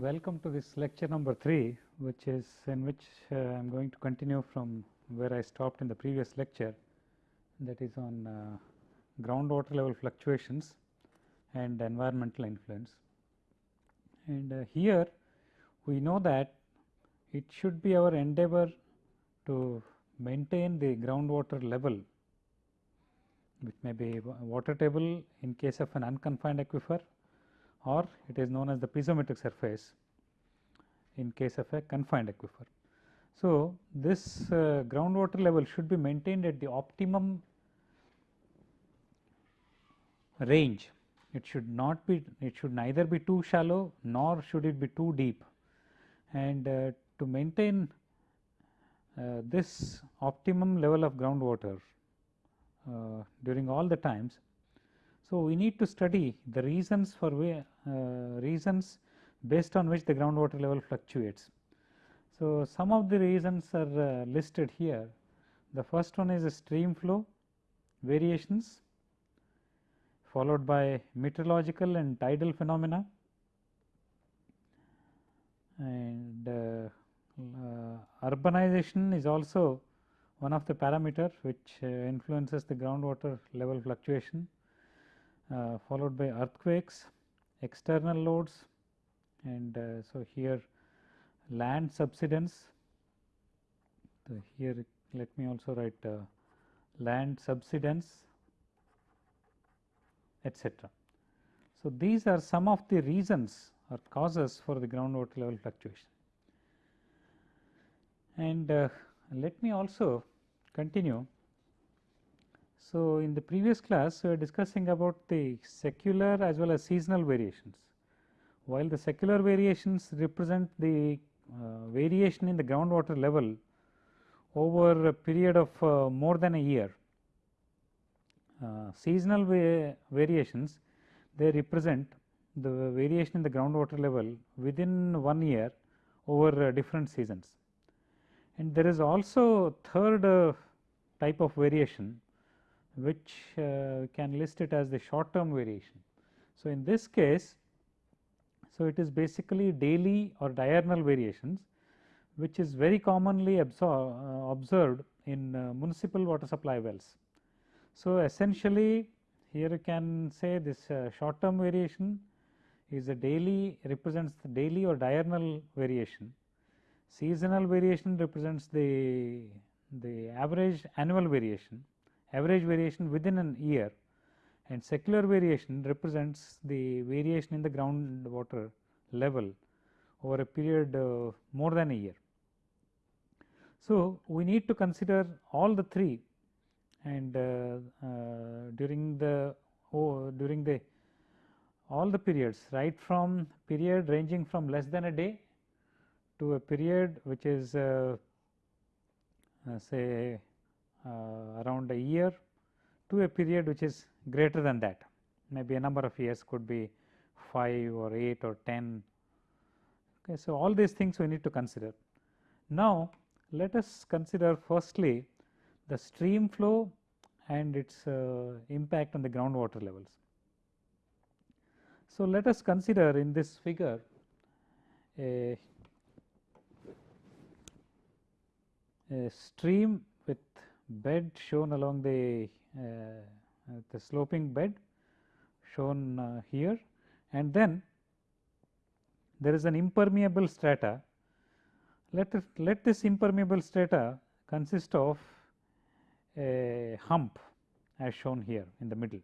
Welcome to this lecture number 3 which is in which uh, I am going to continue from where I stopped in the previous lecture that is on uh, groundwater level fluctuations and environmental influence. And uh, here we know that it should be our endeavor to maintain the groundwater level which may be water table in case of an unconfined aquifer or it is known as the piezometric surface in case of a confined aquifer. So, this uh, groundwater level should be maintained at the optimum range. It should not be, it should neither be too shallow nor should it be too deep. And uh, to maintain uh, this optimum level of groundwater uh, during all the times, so, we need to study the reasons for way, uh, reasons based on which the groundwater level fluctuates. So, some of the reasons are uh, listed here. The first one is stream flow variations followed by meteorological and tidal phenomena and uh, urbanization is also one of the parameter which uh, influences the groundwater level fluctuation uh, followed by earthquakes, external loads and uh, so here land subsidence. So, here let me also write uh, land subsidence etc. So, these are some of the reasons or causes for the groundwater level fluctuation. And uh, let me also continue so, in the previous class we were discussing about the secular as well as seasonal variations. While the secular variations represent the uh, variation in the groundwater level over a period of uh, more than a year. Uh, seasonal va variations they represent the variation in the groundwater level within one year over uh, different seasons. And there is also third uh, type of variation which uh, can list it as the short term variation. So, in this case, so it is basically daily or diurnal variations which is very commonly uh, observed in uh, municipal water supply wells. So, essentially here you can say this uh, short term variation is a daily represents the daily or diurnal variation. Seasonal variation represents the, the average annual variation average variation within an year and secular variation represents the variation in the groundwater level over a period uh, more than a year. So, we need to consider all the three and uh, uh, during the oh, during the all the periods right from period ranging from less than a day to a period which is uh, uh, say around a year to a period which is greater than that maybe a number of years could be 5 or 8 or 10. Okay, so, all these things we need to consider. Now, let us consider firstly the stream flow and its uh, impact on the groundwater levels. So, let us consider in this figure a, a stream with bed shown along the uh, the sloping bed shown uh, here and then there is an impermeable strata. Let, let this impermeable strata consist of a hump as shown here in the middle.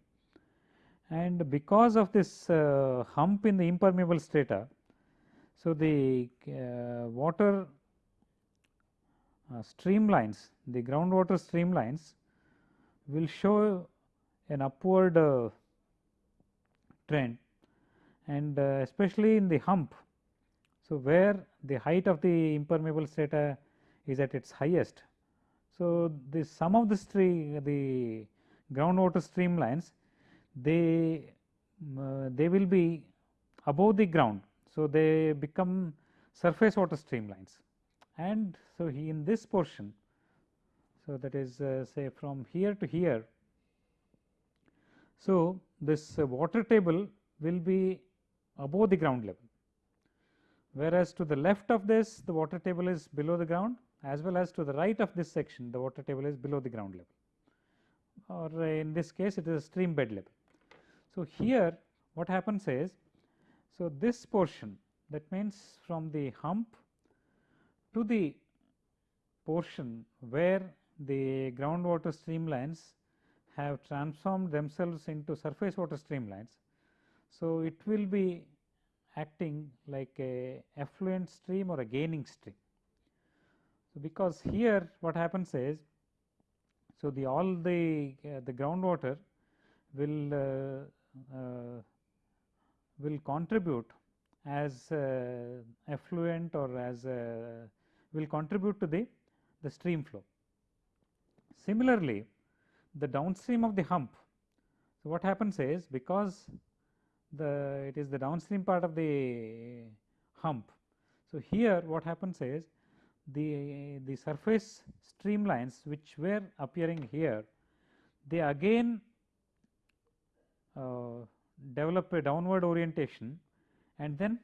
And because of this uh, hump in the impermeable strata, so the uh, water uh, streamlines, the groundwater streamlines will show an upward uh, trend and uh, especially in the hump. So, where the height of the impermeable strata is at its highest. So, the some of the stream the groundwater streamlines they uh, they will be above the ground. So, they become surface water streamlines and so he in this portion so, that is uh, say from here to here. So, this uh, water table will be above the ground level, whereas to the left of this the water table is below the ground as well as to the right of this section the water table is below the ground level or in this case it is a stream bed level. So, here what happens is, so this portion that means from the hump to the portion where the groundwater streamlines have transformed themselves into surface water streamlines. So, it will be acting like a effluent stream or a gaining stream. So, because here what happens is, so the all the uh, the groundwater will uh, uh, will contribute as uh, effluent or as will contribute to the the stream flow. Similarly, the downstream of the hump. So, what happens is because the it is the downstream part of the hump. So, here what happens is the the surface streamlines which were appearing here they again uh, develop a downward orientation and then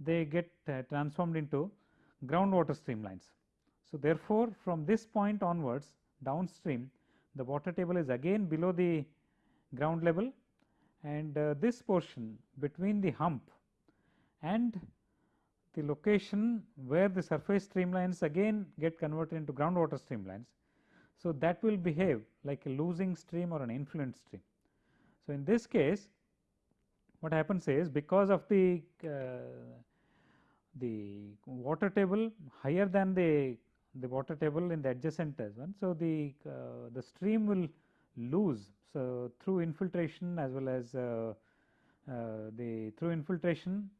they get uh, transformed into groundwater streamlines. So, therefore, from this point onwards downstream the water table is again below the ground level and uh, this portion between the hump and the location where the surface streamlines again get converted into groundwater streamlines. So, that will behave like a losing stream or an influent stream. So, in this case what happens is because of the uh, the water table higher than the the water table in the adjacent as one. So, the uh, the stream will lose so through infiltration as well as uh, uh, the through infiltration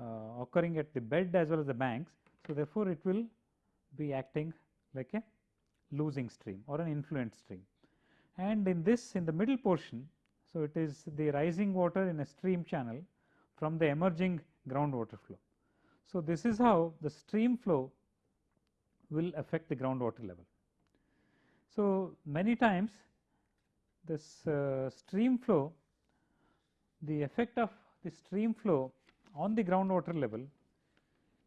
uh, occurring at the bed as well as the banks. So, therefore, it will be acting like a losing stream or an influent stream and in this in the middle portion. So, it is the rising water in a stream channel from the emerging groundwater flow. So, this is how the stream flow will affect the groundwater level. So, many times this uh, stream flow, the effect of the stream flow on the groundwater level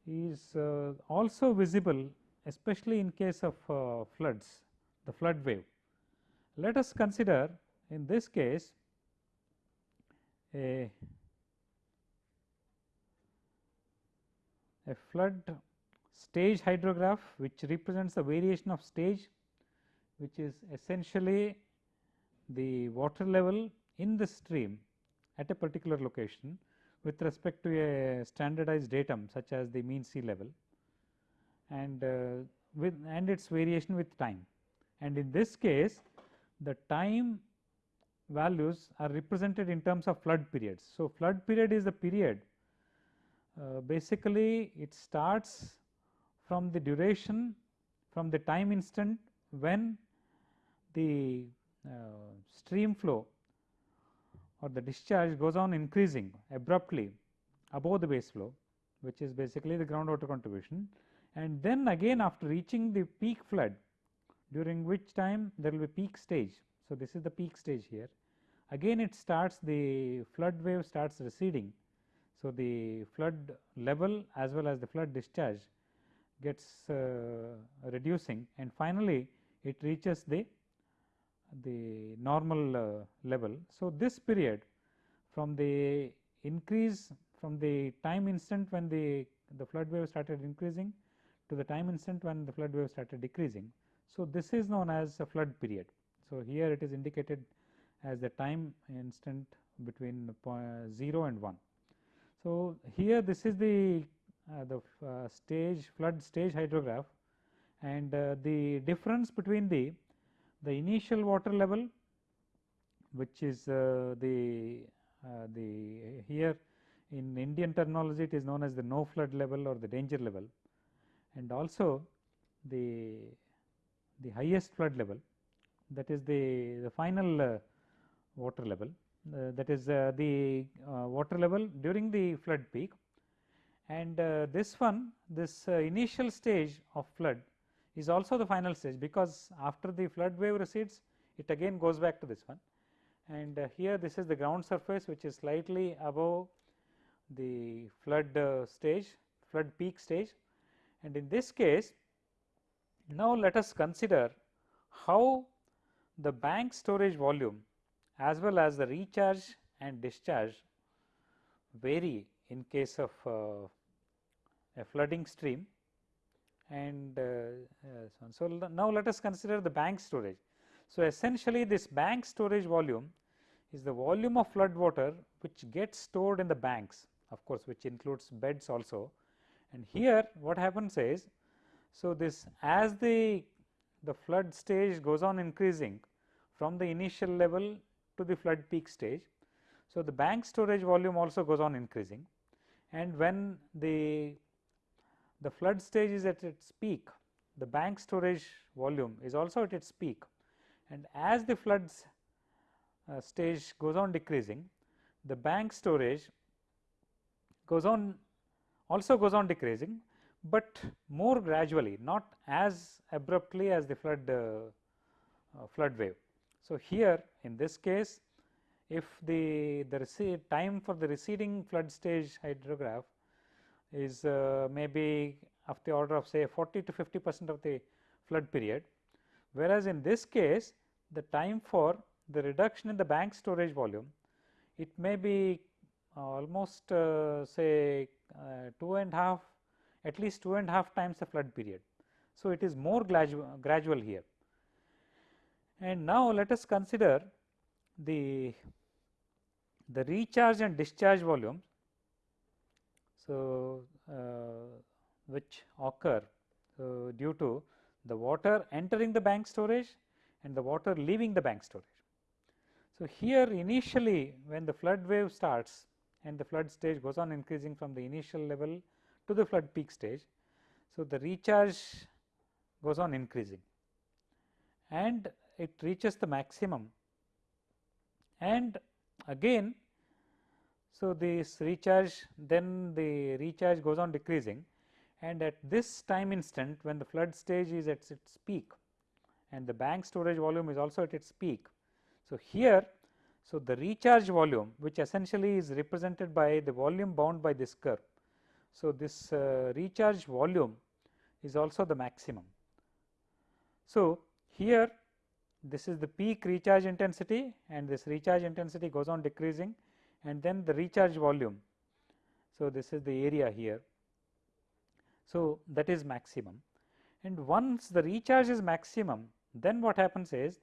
is uh, also visible especially in case of uh, floods, the flood wave. Let us consider in this case a, a flood stage hydrograph which represents the variation of stage which is essentially the water level in the stream at a particular location with respect to a standardized datum such as the mean sea level and uh, with and its variation with time. And in this case the time values are represented in terms of flood periods. So, flood period is the period uh, basically it starts from the duration from the time instant when the uh, stream flow or the discharge goes on increasing abruptly above the base flow which is basically the groundwater contribution and then again after reaching the peak flood during which time there will be peak stage. So, this is the peak stage here again it starts the flood wave starts receding. So, the flood level as well as the flood discharge gets uh, reducing and finally, it reaches the the normal uh, level. So, this period from the increase from the time instant when the the flood wave started increasing to the time instant when the flood wave started decreasing. So, this is known as a flood period. So, here it is indicated as the time instant between 0 and 1. So, here this is the uh, the uh, stage flood stage hydrograph and uh, the difference between the the initial water level which is the the here in Indian terminology it is known as the no flood level or the danger level and also the the highest flood level that is the the final uh, water level. uh, that is uh, the water level during the flood peak. And uh, this one this uh, initial stage of flood is also the final stage because after the flood wave recedes it again goes back to this one. And uh, here this is the ground surface which is slightly above the flood uh, stage flood peak stage. And in this case now let us consider how the bank storage volume as well as the recharge and discharge vary in case of uh, a flooding stream and uh, uh, so, so now let us consider the bank storage. So, essentially this bank storage volume is the volume of flood water which gets stored in the banks of course, which includes beds also and here what happens is so this as the the flood stage goes on increasing from the initial level to the flood peak stage. So, the bank storage volume also goes on increasing and when the the flood stage is at its peak the bank storage volume is also at its peak and as the floods uh, stage goes on decreasing the bank storage goes on also goes on decreasing, but more gradually not as abruptly as the flood uh, uh, flood wave. So, here in this case if the the time for the receding flood stage hydrograph is uh, maybe of the order of say 40 to 50 percent of the flood period, whereas in this case the time for the reduction in the bank storage volume it may be almost uh, say uh, two and half at least two and half times the flood period. So, it is more gradual, gradual here and now let us consider the the recharge and discharge volumes. So, uh, which occur uh, due to the water entering the bank storage and the water leaving the bank storage. So, here initially when the flood wave starts and the flood stage goes on increasing from the initial level to the flood peak stage. So, the recharge goes on increasing and it reaches the maximum and again so this recharge then the recharge goes on decreasing and at this time instant when the flood stage is at its peak and the bank storage volume is also at its peak. So, here so, the recharge volume which essentially is represented by the volume bound by this curve. So, this uh, recharge volume is also the maximum. So, here this is the peak recharge intensity and this recharge intensity goes on decreasing and then the recharge volume. So, this is the area here. So, that is maximum and once the recharge is maximum then what happens is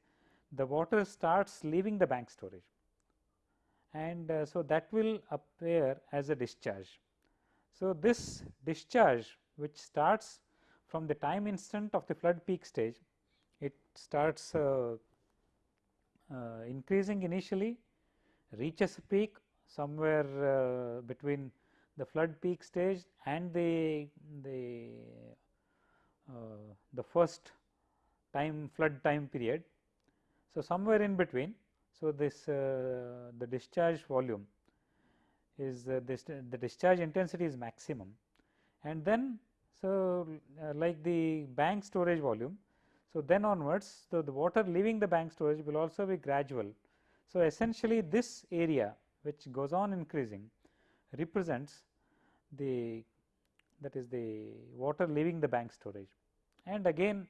the water starts leaving the bank storage and uh, so that will appear as a discharge. So, this discharge which starts from the time instant of the flood peak stage, starts uh, uh, increasing initially, reaches a peak somewhere uh, between the flood peak stage and the the the first time flood time period. So, somewhere in between so, this uh, the discharge volume is uh, this the discharge intensity is maximum and then so uh, like the bank storage volume. So, then onwards so the water leaving the bank storage will also be gradual. So, essentially this area which goes on increasing represents the that is the water leaving the bank storage and again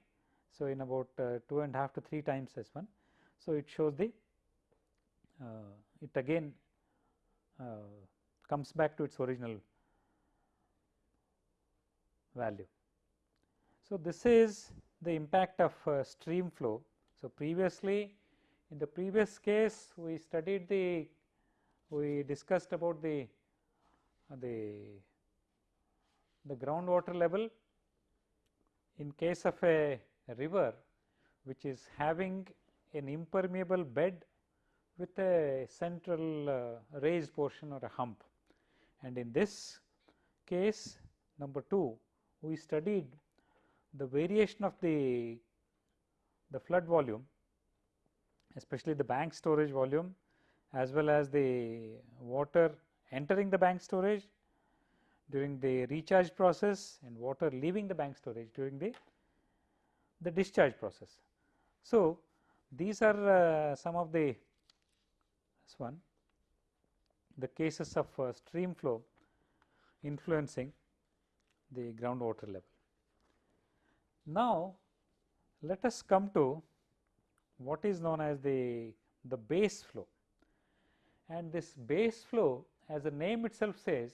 so in about uh, two and a half to three times as one. So, it shows the uh, it again uh, comes back to its original value. So, this is the impact of uh, stream flow. So, previously in the previous case we studied the we discussed about the uh, the the groundwater level in case of a, river which is having an impermeable bed with a central uh, raised portion or a hump. And in this case number 2 we studied the variation of the, the flood volume especially the bank storage volume as well as the water entering the bank storage during the recharge process and water leaving the bank storage during the, the discharge process. So, these are uh, some of the this one the cases of uh, stream flow influencing the groundwater level. Now, let us come to what is known as the, the base flow and this base flow as the name itself says.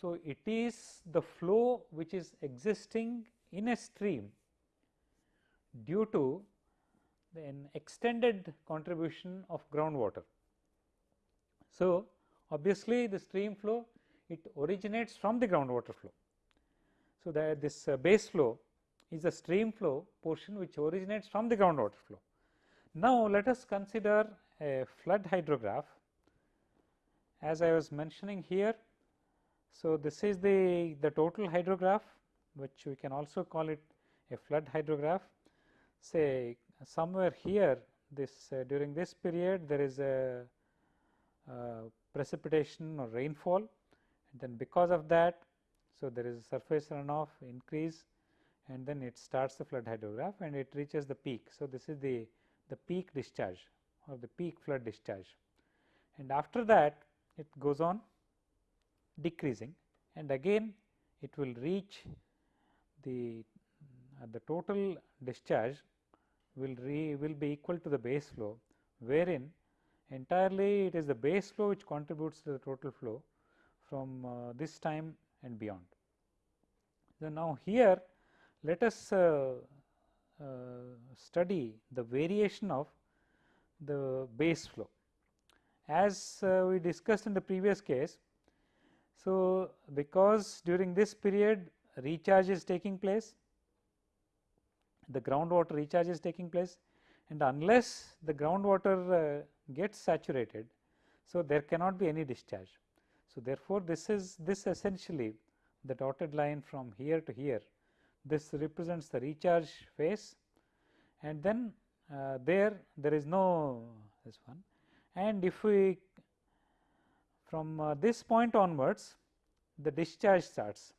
So, it is the flow which is existing in a stream due to an extended contribution of groundwater. So, obviously, the stream flow it originates from the groundwater flow. So, that this uh, base flow is a stream flow portion which originates from the groundwater flow. Now, let us consider a flood hydrograph as I was mentioning here. So, this is the, the total hydrograph which we can also call it a flood hydrograph. Say somewhere here this uh, during this period there is a uh, precipitation or rainfall and then because of that. So, there is a surface runoff increase and then it starts the flood hydrograph and it reaches the peak. So, this is the, the peak discharge or the peak flood discharge and after that it goes on decreasing and again it will reach the uh, the total discharge will re will be equal to the base flow wherein entirely it is the base flow which contributes to the total flow from uh, this time and beyond. So, now here let us uh, uh, study the variation of the base flow. As uh, we discussed in the previous case, so because during this period recharge is taking place, the groundwater recharge is taking place and unless the groundwater uh, gets saturated, so there cannot be any discharge. So, therefore, this is this essentially the dotted line from here to here this represents the recharge phase and then uh, there there is no this one. And if we from uh, this point onwards the discharge starts.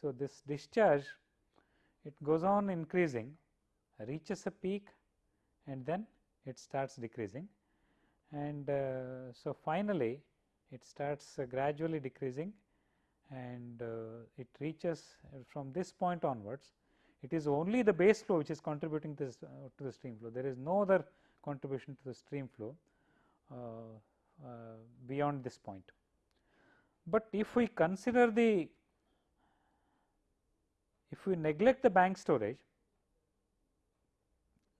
So, this discharge it goes on increasing reaches a peak and then it starts decreasing. And uh, so finally it starts uh, gradually decreasing and uh, it reaches uh, from this point onwards it is only the base flow which is contributing to, this, uh, to the stream flow there is no other contribution to the stream flow beyond this point. But if we consider the if we neglect the bank storage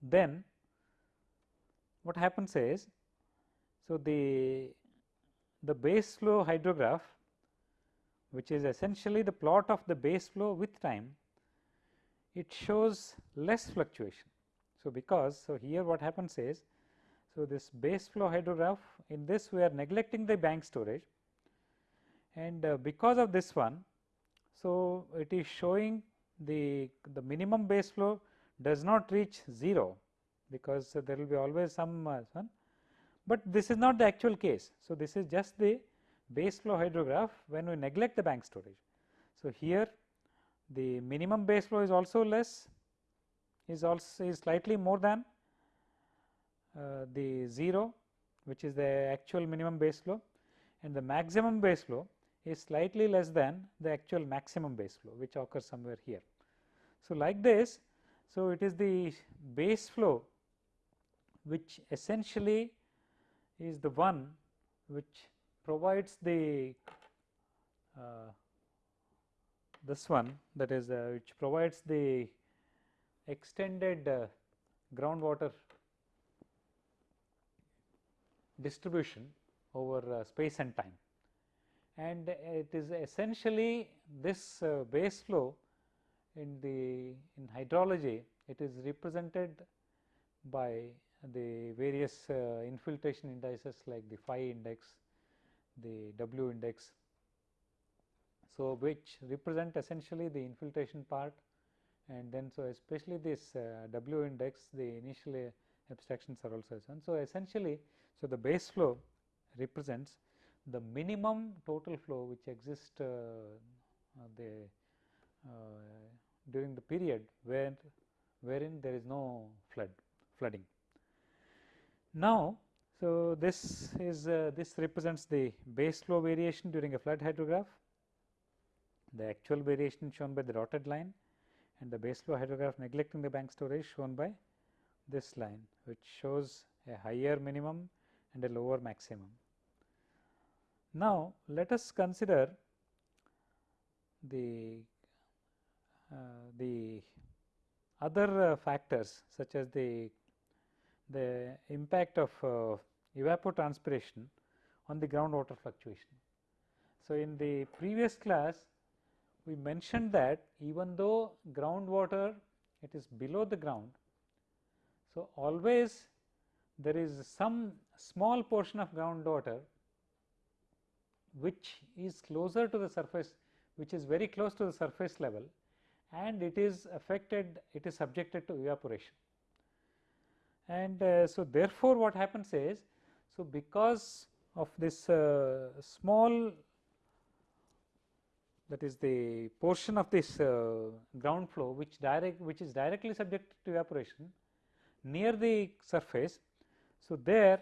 then what happens is so the the base flow hydrograph which is essentially the plot of the base flow with time, it shows less fluctuation. So, because so here what happens is, so this base flow hydrograph in this we are neglecting the bank storage and uh, because of this one, so it is showing the, the minimum base flow does not reach 0 because uh, there will be always some uh, one, but this is not the actual case. So, this is just the base flow hydrograph when we neglect the bank storage. So, here the minimum base flow is also less is also is slightly more than uh, the 0 which is the actual minimum base flow and the maximum base flow is slightly less than the actual maximum base flow which occurs somewhere here. So, like this so it is the base flow which essentially is the one which provides the uh, this one that is uh, which provides the extended uh, groundwater distribution over uh, space and time. And it is essentially this uh, base flow in the in hydrology it is represented by the various uh, infiltration indices like the phi index the W index. So, which represent essentially the infiltration part and then so especially this uh, W index the initial abstractions are also shown. So, essentially so the base flow represents the minimum total flow which exists uh, uh the uh, during the period where wherein there is no flood flooding. Now, so, this is uh, this represents the base flow variation during a flood hydrograph. the actual variation shown by the dotted line and the base flow hydrograph neglecting the bank storage shown by this line which shows a higher minimum and a lower maximum. Now, let us consider the uh, the other uh, factors such as the the impact of uh, evapotranspiration on the groundwater fluctuation. So, in the previous class we mentioned that even though groundwater it is below the ground. So, always there is some small portion of groundwater which is closer to the surface which is very close to the surface level and it is affected it is subjected to evaporation. And uh, so, therefore, what happens is so because of this uh, small that is the portion of this uh, ground flow which direct which is directly subject to evaporation near the surface. So, there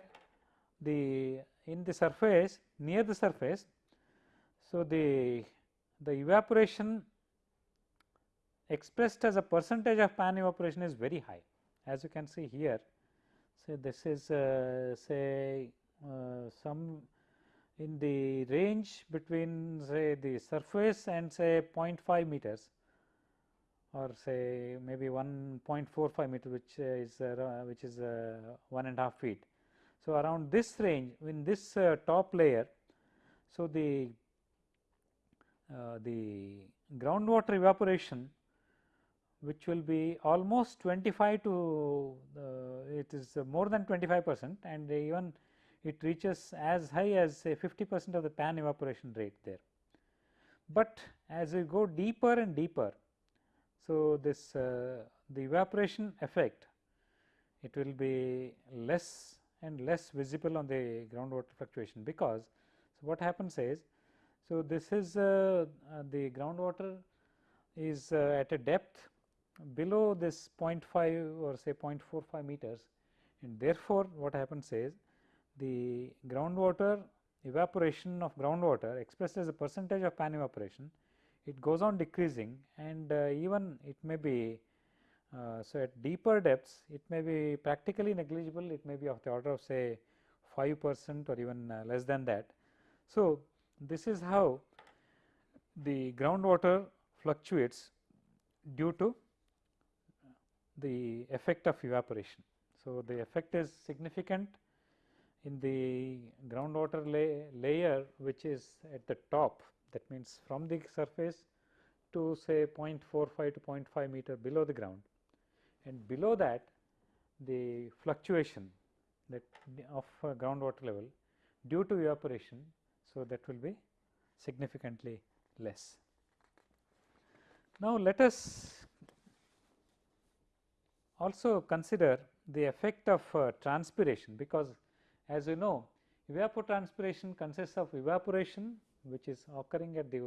the in the surface near the surface. So, the the evaporation expressed as a percentage of pan evaporation is very high as you can see here. So, this is uh, say uh, some in the range between say the surface and say 0.5 meters or say maybe 1.45 meter which is uh, which is uh, one and a half feet. So, around this range in this uh, top layer. So, the uh, the groundwater evaporation which will be almost 25 to uh, it is more than 25 percent and even it reaches as high as say 50 percent of the pan evaporation rate there. But as we go deeper and deeper, so this uh, the evaporation effect it will be less and less visible on the groundwater fluctuation because so what happens is so this is uh, uh, the groundwater is uh, at a depth below this 0.5 or say 0.45 meters and therefore what happens is the groundwater evaporation of groundwater expressed as a percentage of pan evaporation, it goes on decreasing and uh, even it may be uh, so at deeper depths it may be practically negligible, it may be of the order of say 5 percent or even uh, less than that. So, this is how the groundwater fluctuates due to the effect of evaporation. So, the effect is significant in the groundwater lay layer which is at the top that means from the surface to say 0.45 to 0.5 meter below the ground and below that the fluctuation that of uh, groundwater level due to evaporation. So, that will be significantly less. Now, let us also consider the effect of uh, transpiration because as you know evapotranspiration consists of evaporation which is occurring at the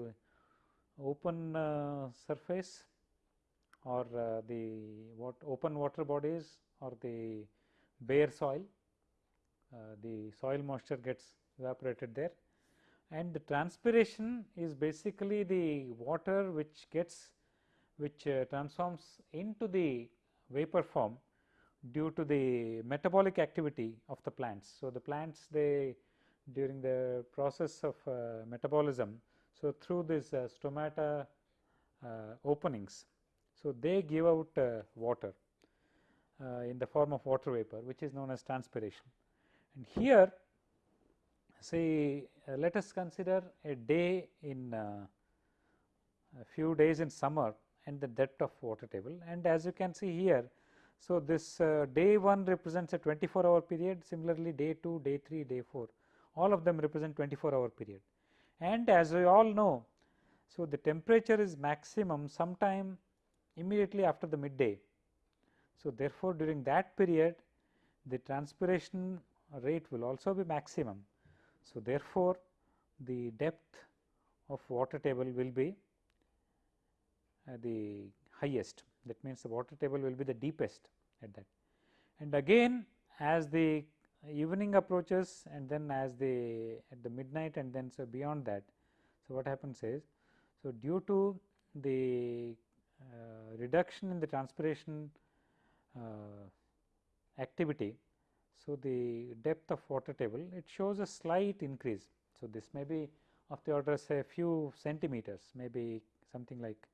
open uh, surface or uh, the what open water bodies or the bare soil, uh, the soil moisture gets evaporated there. And the transpiration is basically the water which gets which uh, transforms into the vapor form due to the metabolic activity of the plants. So, the plants they during the process of uh, metabolism. So, through this uh, stomata uh, openings. So, they give out uh, water uh, in the form of water vapor which is known as transpiration. And here say uh, let us consider a day in a few days in summer and the depth of water table and as you can see here so, this uh, day 1 represents a 24 hour period similarly day 2, day 3, day 4 all of them represent 24 hour period. And as we all know, so the temperature is maximum sometime immediately after the midday. So, therefore, during that period the transpiration rate will also be maximum. So, therefore, the depth of water table will be the highest that means the water table will be the deepest at that. And again as the evening approaches and then as the at the midnight and then so beyond that. So, what happens is, So, due to the uh, reduction in the transpiration uh, activity, so the depth of water table it shows a slight increase. So, this may be of the order say a few centimeters maybe something like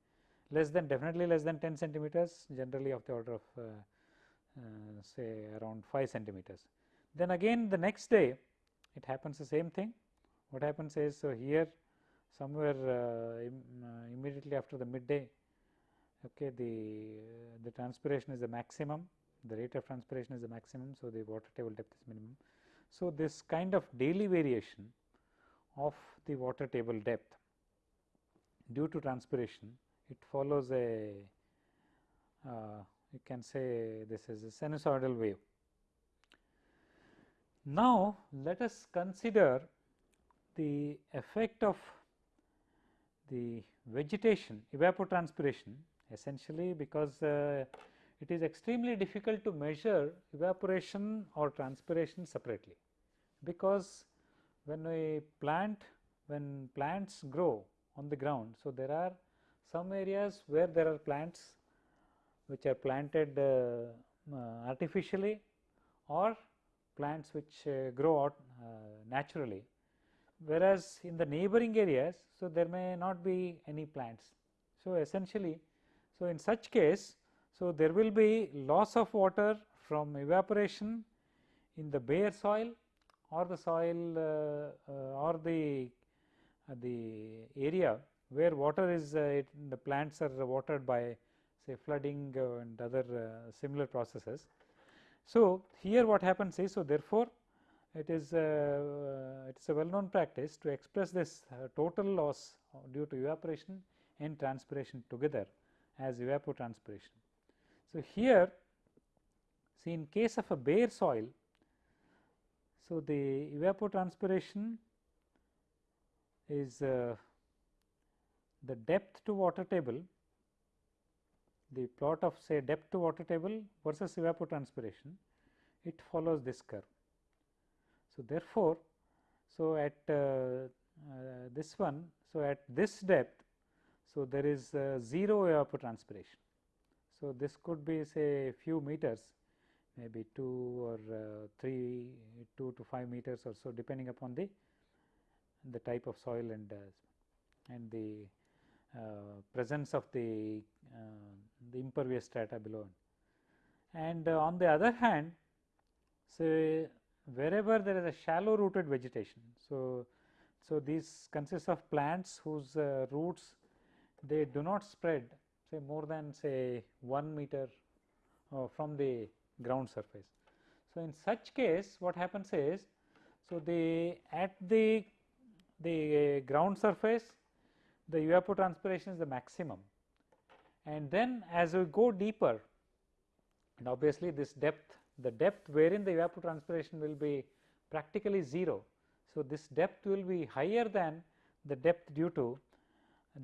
less than definitely less than 10 centimeters generally of the order of uh, uh, say around 5 centimeters. Then again the next day it happens the same thing. What happens is so here somewhere uh, Im, uh, immediately after the midday okay the the transpiration is the maximum. The rate of transpiration is the maximum so the water table depth is minimum. So this kind of daily variation of the water table depth due to transpiration it follows a uh, you can say this is a sinusoidal wave. Now, let us consider the effect of the vegetation evapotranspiration essentially because uh, it is extremely difficult to measure evaporation or transpiration separately because when a plant when plants grow on the ground. So, there are some areas where there are plants which are planted uh, uh, artificially or plants which uh, grow out uh, naturally. Whereas, in the neighboring areas, so there may not be any plants. So, essentially, so in such case, so there will be loss of water from evaporation in the bare soil or the soil uh, uh, or the the area where water is it, the plants are watered by say flooding uh, and other uh, similar processes. So, here what happens is, so therefore, it is uh, it is a well known practice to express this total loss due to evaporation and transpiration together as evapotranspiration. So, here see in case of a bare soil, so the evapotranspiration is uh, the depth to water table the plot of say depth to water table versus evapotranspiration, it follows this curve. So, therefore, so at uh, uh, this one, so at this depth, so there is uh, 0 evapotranspiration. So, this could be say few meters maybe 2 or uh, 3 2 to 5 meters or so depending upon the the type of soil and uh, and the presence of the uh, the impervious strata below. And uh, on the other hand, say wherever there is a shallow rooted vegetation. So, so these consist of plants whose roots they do not spread say more than say 1 meter uh, from the ground surface. So, in such case what happens is, so the at the the ground surface the evapotranspiration is the maximum and then as we go deeper and obviously this depth the depth wherein the evapotranspiration will be practically 0. So, this depth will be higher than the depth due to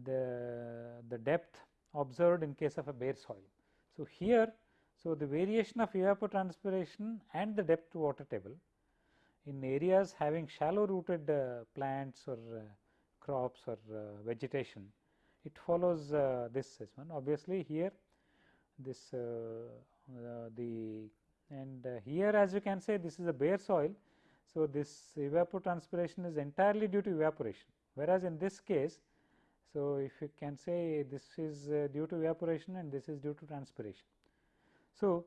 the, the depth observed in case of a bare soil. So, here so the variation of evapotranspiration and the depth to water table in areas having shallow rooted uh, plants or uh, crops or uh, vegetation it follows uh, this as one obviously here this uh, the and here as you can say this is a bare soil. So, this evapotranspiration is entirely due to evaporation whereas in this case so if you can say this is due to evaporation and this is due to transpiration. So,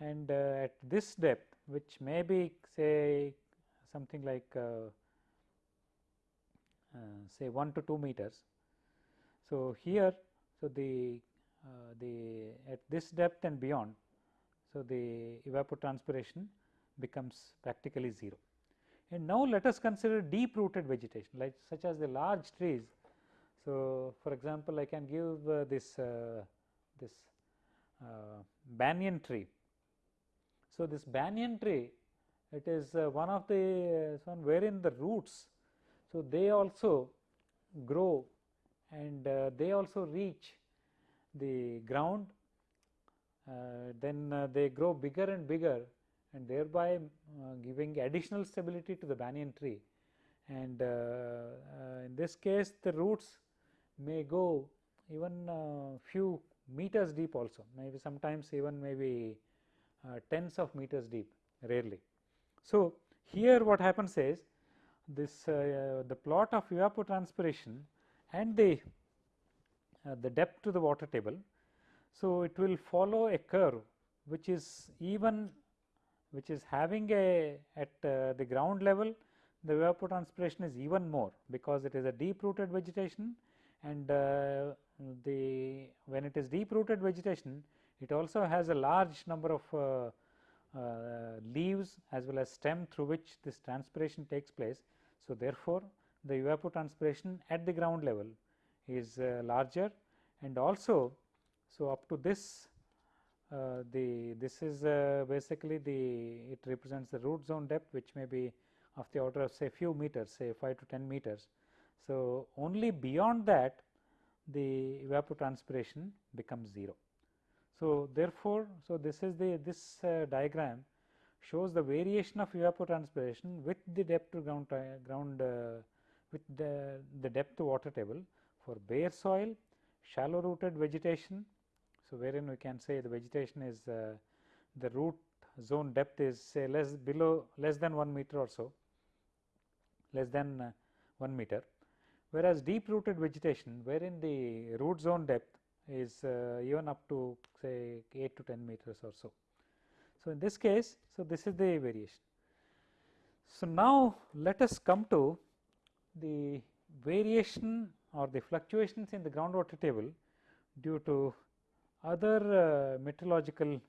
and uh, at this depth which may be say something like uh, say 1 to 2 meters. So, here so the uh, the at this depth and beyond so the evapotranspiration becomes practically 0. And now let us consider deep rooted vegetation like such as the large trees. So, for example, I can give uh, this uh, this uh, banyan tree. So, this banyan tree it is uh, one of the one wherein the roots so, they also grow and uh, they also reach the ground uh, then uh, they grow bigger and bigger and thereby uh, giving additional stability to the banyan tree and uh, uh, in this case the roots may go even few meters deep also maybe sometimes even maybe tens of meters deep rarely. So, here what happens is this uh, the plot of evapotranspiration and the uh, the depth to the water table. So, it will follow a curve which is even which is having a at uh, the ground level the evapotranspiration is even more because it is a deep rooted vegetation and uh, the when it is deep rooted vegetation it also has a large number of uh, uh, leaves as well as stem through which this transpiration takes place. So, therefore, the evapotranspiration at the ground level is uh, larger and also so up to this uh, the this is uh, basically the it represents the root zone depth which may be of the order of say few meters say 5 to 10 meters. So, only beyond that the evapotranspiration becomes 0. So, therefore, so this is the this uh, diagram shows the variation of evapotranspiration with the depth to ground ground uh, with the, the depth to water table for bare soil, shallow rooted vegetation. So, wherein we can say the vegetation is uh, the root zone depth is say less below less than 1 meter or so less than uh, 1 meter whereas deep rooted vegetation wherein the root zone depth is uh, even up to say 8 to 10 meters or so. So, in this case, so this is the variation. So, now let us come to the variation or the fluctuations in the groundwater table due to other uh, meteorological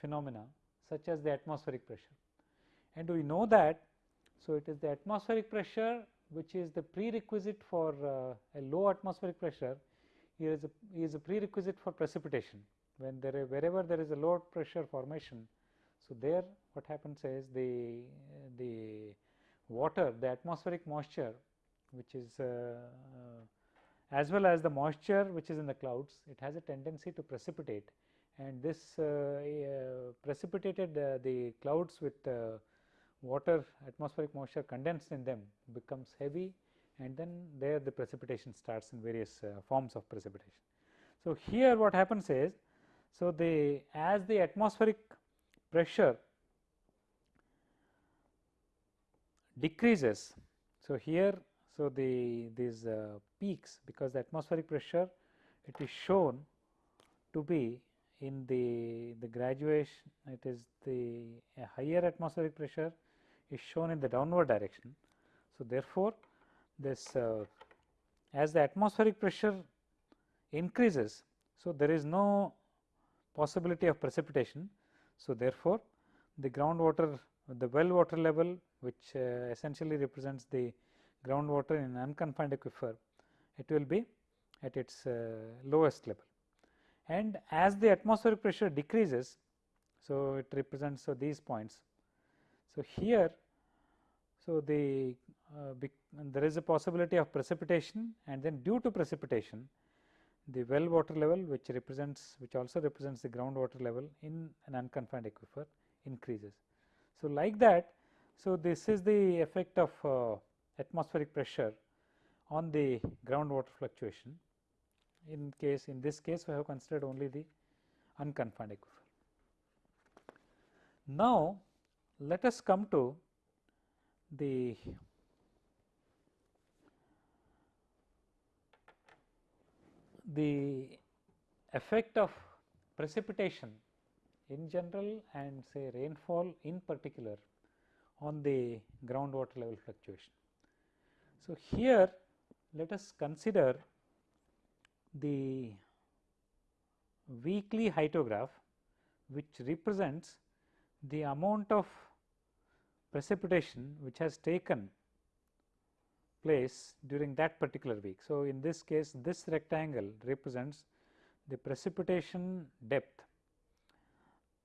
phenomena such as the atmospheric pressure. And we know that, so it is the atmospheric pressure which is the prerequisite for uh, a low atmospheric pressure here is a, is a prerequisite for precipitation when there wherever there is a low pressure formation. So, there what happens is the, the water the atmospheric moisture which is uh, uh, as well as the moisture which is in the clouds it has a tendency to precipitate and this uh, uh precipitated uh, the clouds with uh, water atmospheric moisture condensed in them becomes heavy and then there the precipitation starts in various forms of precipitation. So, here what happens is, so the as the atmospheric pressure decreases. So, here so the these uh, peaks because the atmospheric pressure it is shown to be in the the graduation it is the higher atmospheric pressure is shown in the downward direction. So, therefore, this uh, as the atmospheric pressure increases. So, there is no possibility of precipitation. So, therefore, the groundwater the well water level which uh, essentially represents the groundwater in unconfined aquifer it will be at its uh, lowest level. And as the atmospheric pressure decreases, so it represents so these points. So, here so the uh, there is a possibility of precipitation and then due to precipitation the well water level which represents which also represents the groundwater level in an unconfined aquifer increases. So, like that so this is the effect of uh, atmospheric pressure on the groundwater fluctuation in case in this case we have considered only the unconfined aquifer. Now, let us come to the the effect of precipitation in general and say rainfall in particular on the groundwater level fluctuation. So, here let us consider the weekly hyetograph which represents the amount of precipitation which has taken place during that particular week. So, in this case this rectangle represents the precipitation depth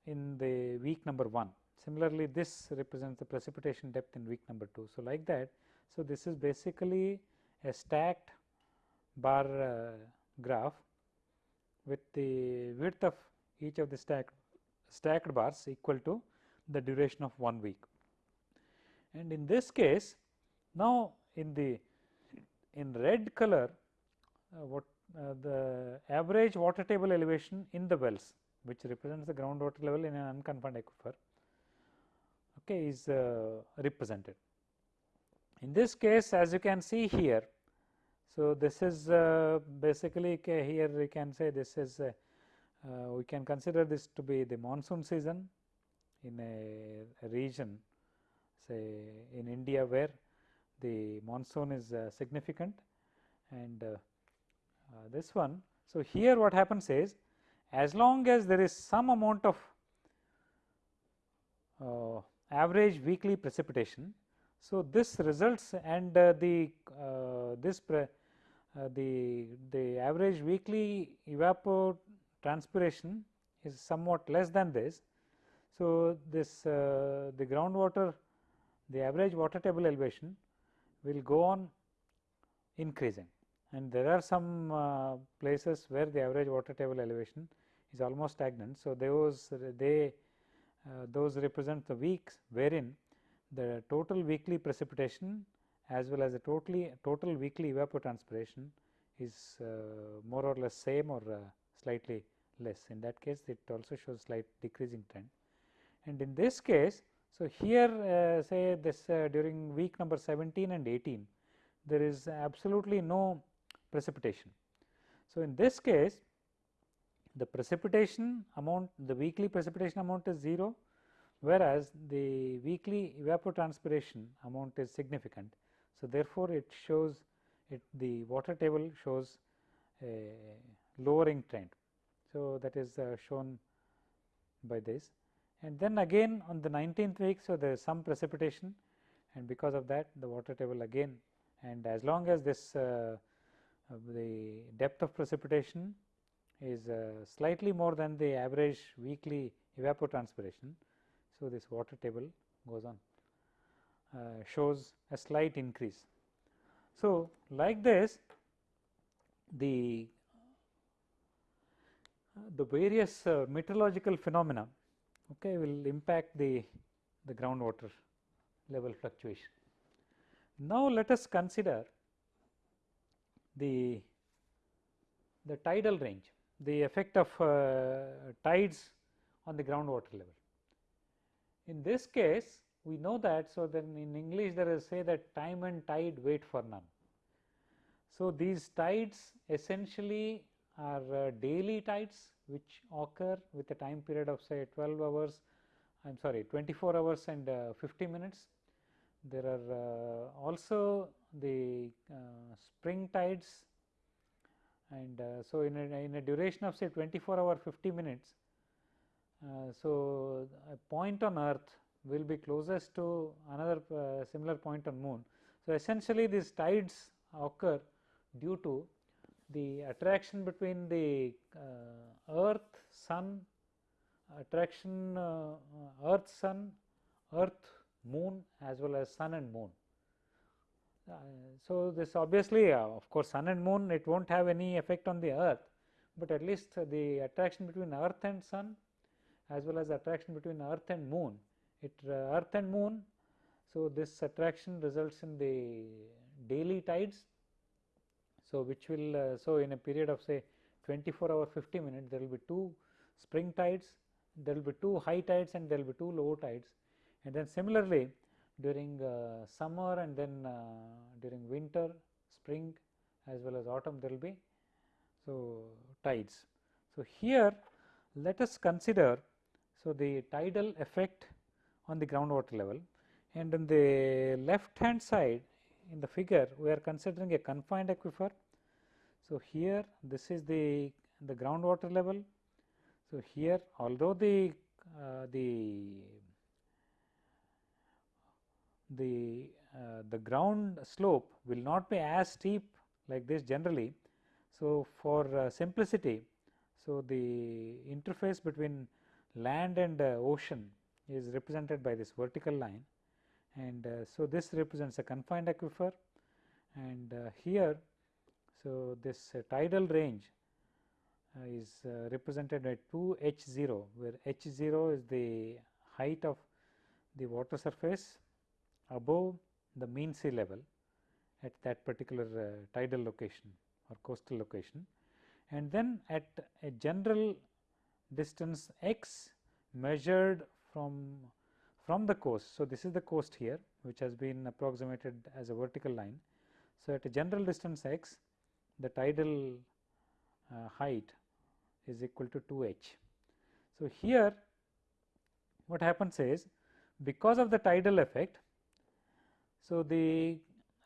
in the week number 1. Similarly, this represents the precipitation depth in week number 2. So, like that. So, this is basically a stacked bar uh, graph with the width of each of the stacked stacked bars equal to the duration of one week. And in this case, now in the in red color uh, what uh, the average water table elevation in the wells which represents the groundwater level in an unconfined aquifer okay, is uh, represented. In this case as you can see here, so this is uh, basically here we can say this is uh, we can consider this to be the monsoon season in a, a region say in India where the monsoon is uh, significant and uh, uh, this one. So, here what happens is as long as there is some amount of average weekly precipitation. So, this results and the this the the average weekly evapotranspiration is somewhat less than this. So, this uh, the groundwater the average water table elevation will go on increasing and there are some uh, places where the average water table elevation is almost stagnant. So, those they uh, those represent the weeks wherein the total weekly precipitation as well as the totally total weekly evapotranspiration is uh, more or less same or uh, slightly less. In that case, it also shows slight decreasing trend. And in this case, so here uh, say this uh, during week number 17 and 18, there is absolutely no precipitation. So, in this case the precipitation amount the weekly precipitation amount is 0 whereas the weekly evapotranspiration amount is significant. So, therefore, it shows it the water table shows a lowering trend. So, that is uh, shown by this and then again on the 19th week. So, there is some precipitation and because of that the water table again and as long as this uh, uh, the depth of precipitation is uh, slightly more than the average weekly evapotranspiration. So, this water table goes on uh, shows a slight increase. So, like this the the various uh, meteorological phenomena okay, will impact the, the groundwater level fluctuation. Now, let us consider the, the tidal range, the effect of uh, tides on the groundwater level. In this case, we know that, so then in English there is say that time and tide wait for none. So, these tides essentially are uh, daily tides which occur with a time period of say 12 hours, I am sorry 24 hours and uh, 50 minutes. There are uh, also the uh, spring tides and uh, so in a, in a duration of say 24 hour 50 minutes. Uh, so, a point on earth will be closest to another similar point on moon. So, essentially these tides occur due to the attraction between the uh, earth sun attraction uh, earth sun earth moon as well as sun and moon. Uh, so this obviously uh, of course sun and moon it won't have any effect on the earth but at least the attraction between earth and sun as well as attraction between earth and moon it uh, earth and moon so this attraction results in the daily tides so, which will uh, so in a period of say 24 hour 50 minutes there will be two spring tides, there will be two high tides and there will be two low tides. And then similarly during uh, summer and then uh, during winter, spring as well as autumn there will be so tides. So, here let us consider so the tidal effect on the groundwater level. And on the left hand side in the figure we are considering a confined aquifer so, here this is the, the groundwater level. So, here although the, uh, the, the, uh, the ground slope will not be as steep like this generally. So, for uh, simplicity, so the interface between land and uh, ocean is represented by this vertical line and uh, so this represents a confined aquifer and uh, here so, this uh, tidal range uh, is uh, represented by 2 h 0 where h 0 is the height of the water surface above the mean sea level at that particular tidal location or coastal location and then at a general distance x measured from from the coast. So, this is the coast here which has been approximated as a vertical line. So, at a general distance x the tidal uh, height is equal to 2 h. So, here what happens is because of the tidal effect. So, the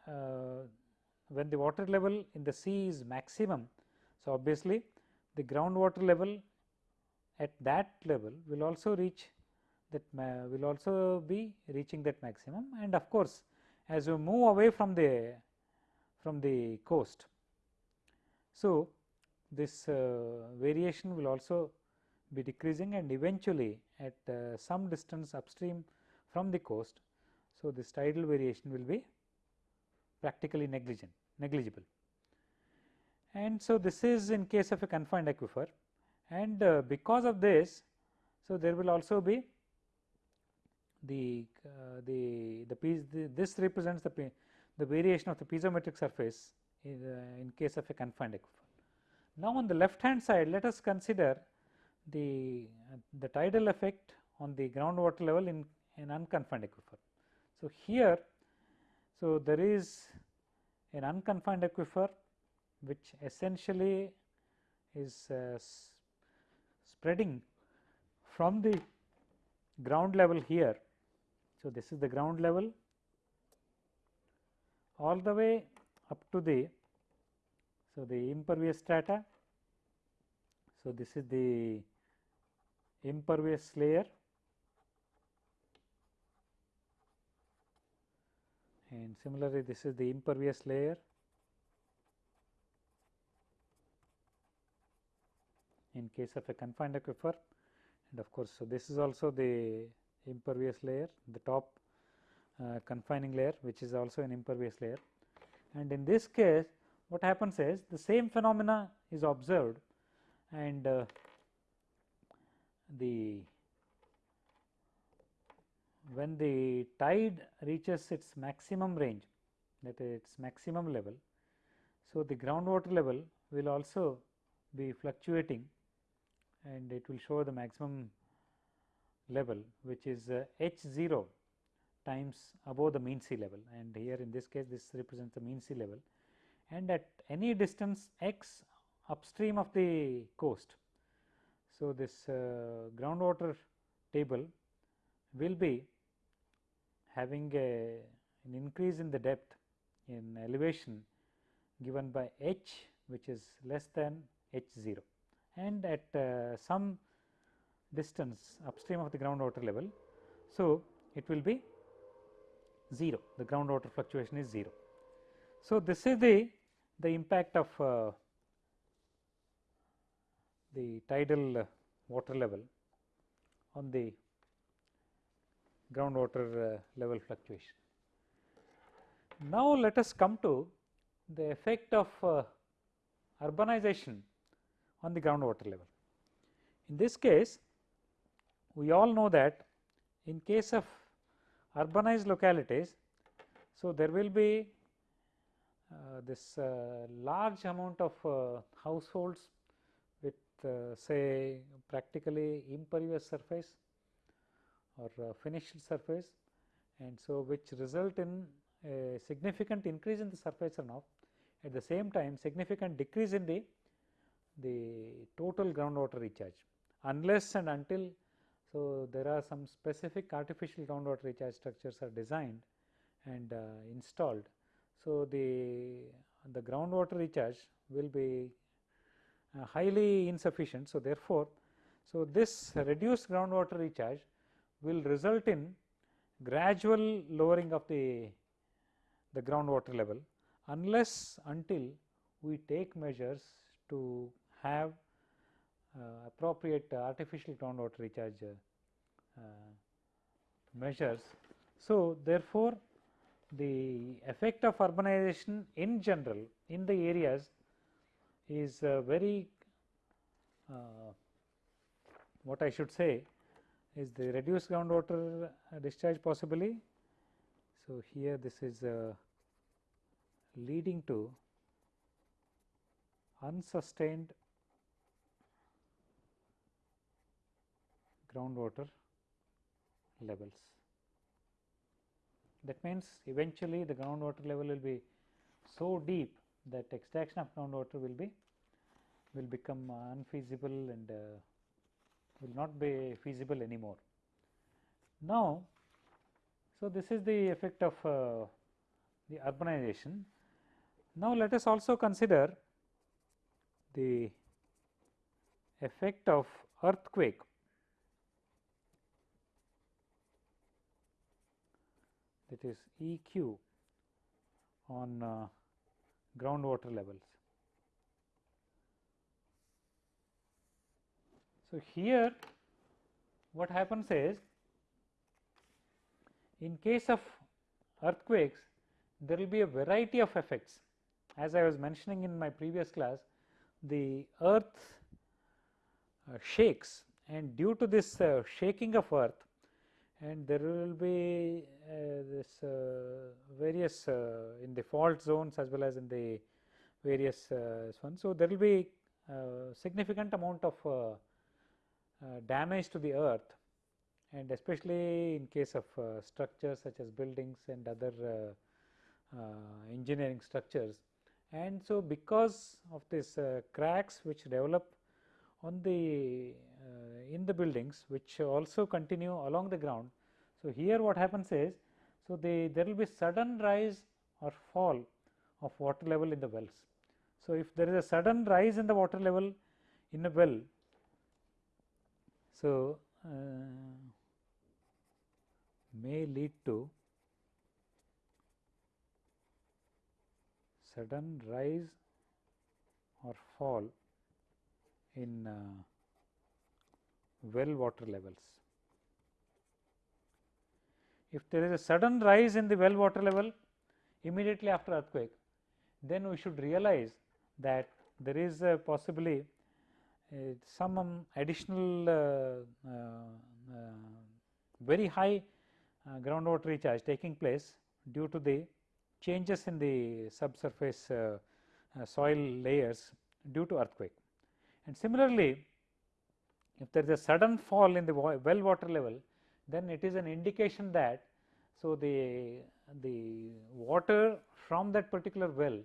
uh, when the water level in the sea is maximum. So, obviously, the groundwater level at that level will also reach that will also be reaching that maximum and of course, as you move away from the from the coast. So, this uh, variation will also be decreasing and eventually at uh, some distance upstream from the coast. So, this tidal variation will be practically negligent negligible. And so, this is in case of a confined aquifer and uh, because of this, so there will also be the uh, the the piece the, this represents the the variation of the piezometric surface in, uh, in case of a confined aquifer. Now, on the left hand side let us consider the the tidal effect on the groundwater level in an unconfined aquifer. So, here so there is an unconfined aquifer which essentially is uh, spreading from the ground level here. So, this is the ground level all the way up to the so the impervious strata. So, this is the impervious layer and similarly this is the impervious layer in case of a confined aquifer and of course, so this is also the impervious layer the top uh, confining layer which is also an impervious layer and in this case what happens is the same phenomena is observed and uh, the when the tide reaches its maximum range that is its maximum level. So, the groundwater level will also be fluctuating and it will show the maximum level which is uh, h 0 times above the mean sea level and here in this case this represents the mean sea level and at any distance x upstream of the coast. So, this uh, groundwater table will be having a, an increase in the depth in elevation given by h which is less than h 0 and at uh, some distance upstream of the groundwater level. So, it will be 0 the groundwater fluctuation is 0. So, this is the the impact of uh, the tidal water level on the groundwater uh, level fluctuation. Now, let us come to the effect of uh, urbanization on the groundwater level. In this case, we all know that in case of urbanized localities, so there will be uh, this uh, large amount of uh, households with say practically impervious surface or finished surface. And so which result in a significant increase in the surface runoff at the same time significant decrease in the the total groundwater recharge. Unless and until so there are some specific artificial groundwater recharge structures are designed and uh, installed so, the, the groundwater recharge will be uh, highly insufficient. So, therefore, so this reduced groundwater recharge will result in gradual lowering of the, the groundwater level unless until we take measures to have appropriate uh, artificial groundwater recharge uh, measures. So, therefore, the effect of urbanization in general in the areas is uh, very uh, what I should say is the reduced groundwater discharge possibly. So, here this is uh, leading to unsustained groundwater levels. That means, eventually the groundwater level will be so deep that extraction of groundwater will be will become unfeasible and uh, will not be feasible anymore. Now, so this is the effect of uh, the urbanization. Now, let us also consider the effect of earthquake that is EQ on uh, groundwater levels. So, here what happens is in case of earthquakes there will be a variety of effects as I was mentioning in my previous class the earth uh, shakes and due to this uh, shaking of earth and there will be uh, this uh, various uh, in the fault zones as well as in the various ones. So, there will be significant amount of damage to the earth and especially in case of structures such as buildings and other engineering structures. And so, because of this cracks which develop on the uh, in the buildings which also continue along the ground. So, here what happens is, so the there will be sudden rise or fall of water level in the wells. So, if there is a sudden rise in the water level in a well, so uh, may lead to sudden rise or fall in uh, well water levels. If there is a sudden rise in the well water level immediately after earthquake, then we should realize that there is possibly uh, some um, additional uh, uh, very high uh, groundwater recharge taking place due to the changes in the subsurface uh, uh, soil layers due to earthquake. And similarly, if there is a sudden fall in the well water level, then it is an indication that so the the water from that particular well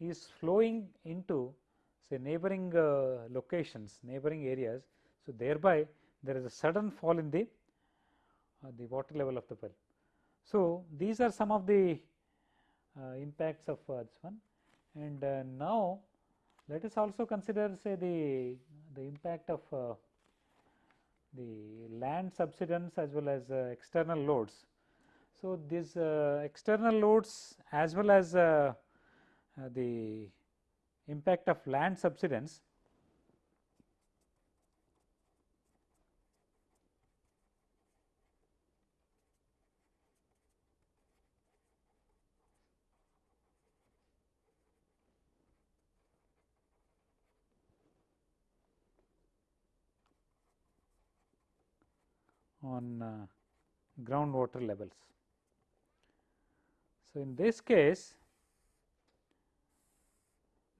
is flowing into say neighboring uh, locations, neighboring areas. So, thereby there is a sudden fall in the uh, the water level of the well. So, these are some of the uh, impacts of this one and uh, now let us also consider say the the impact of uh, the land subsidence as well as uh, external loads. So, these uh, external loads as well as uh, the impact of land subsidence on uh, groundwater levels. So, in this case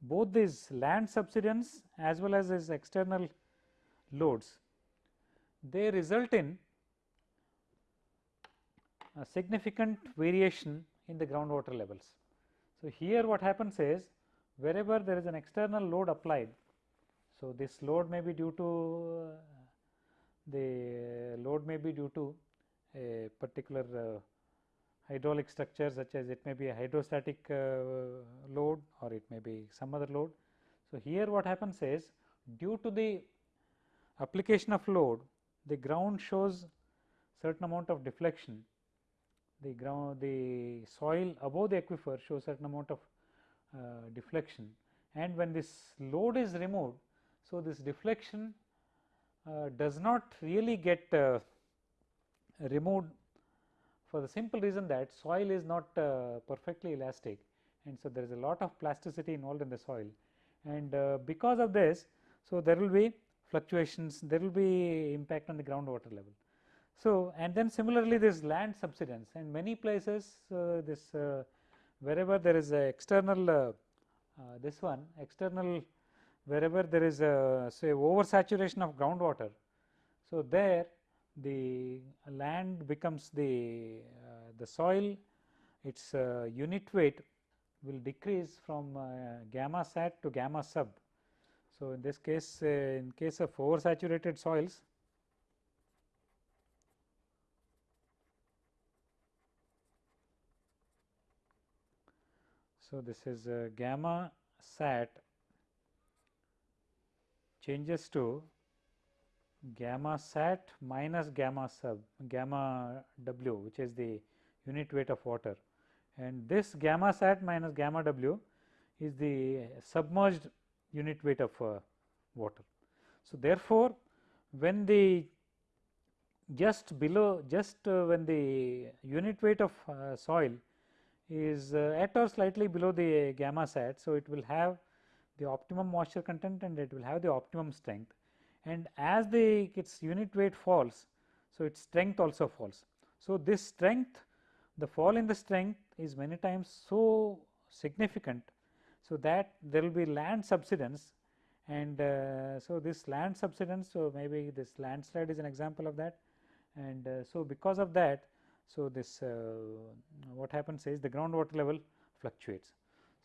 both these land subsidence as well as these external loads they result in a significant variation in the groundwater levels. So, here what happens is wherever there is an external load applied. So, this load may be due to uh, the load may be due to a particular uh, hydraulic structure such as it may be a hydrostatic uh, load or it may be some other load. So, here what happens is due to the application of load the ground shows certain amount of deflection the ground the soil above the aquifer shows certain amount of uh, deflection and when this load is removed. So, this deflection does not really get uh, removed for the simple reason that soil is not uh, perfectly elastic. And so there is a lot of plasticity involved in the soil. And because of this so there will be fluctuations there will be impact on the groundwater level. So, and then similarly this land subsidence. And many places uh, this uh, wherever there is a external uh, this one external wherever there is a say oversaturation of groundwater. So, there the land becomes the uh, the soil its uh, unit weight will decrease from uh, gamma sat to gamma sub. So, in this case uh, in case of oversaturated soils So, this is uh, gamma sat changes to gamma sat minus gamma sub gamma w which is the unit weight of water and this gamma sat minus gamma w is the submerged unit weight of uh, water. So, therefore, when the just below just uh, when the unit weight of uh, soil is uh, at or slightly below the gamma sat. So, it will have the optimum moisture content and it will have the optimum strength and as the its unit weight falls. So, its strength also falls. So, this strength the fall in the strength is many times so significant. So, that there will be land subsidence and uh, so this land subsidence. So, maybe this landslide is an example of that and uh, so because of that. So, this uh, what happens is the groundwater level fluctuates.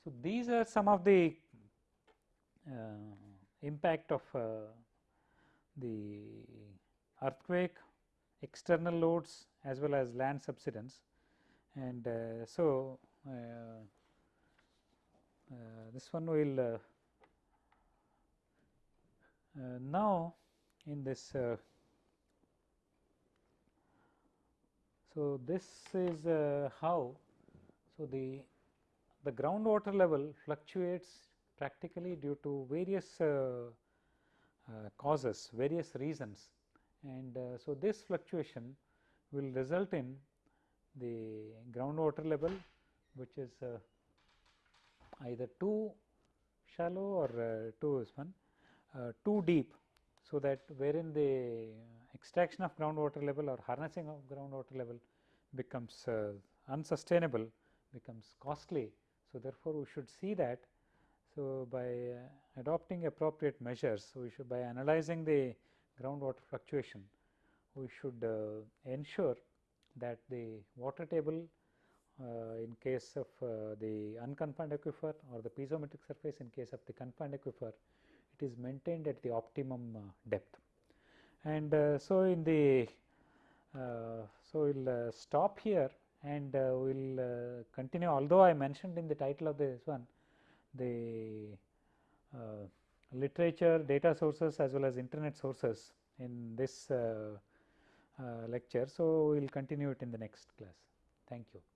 So, these are some of the impact of uh, the earthquake, external loads as well as land subsidence. And uh, so uh, uh, this one will uh, now in this so this is how so the the groundwater level fluctuates practically due to various uh, uh, causes, various reasons and uh, so this fluctuation will result in the groundwater level which is either too shallow or too one too deep. So, that wherein the extraction of groundwater level or harnessing of groundwater level becomes uh, unsustainable becomes costly. So, therefore, we should see that. So, by uh, adopting appropriate measures, we should by analyzing the groundwater fluctuation, we should uh, ensure that the water table uh, in case of uh, the unconfined aquifer or the piezometric surface in case of the confined aquifer, it is maintained at the optimum uh, depth. And uh, so, in the so we will stop here and we will continue although I mentioned in the title of this one the literature data sources as well as internet sources in this uh, lecture. So, we will continue it in the next class. Thank you.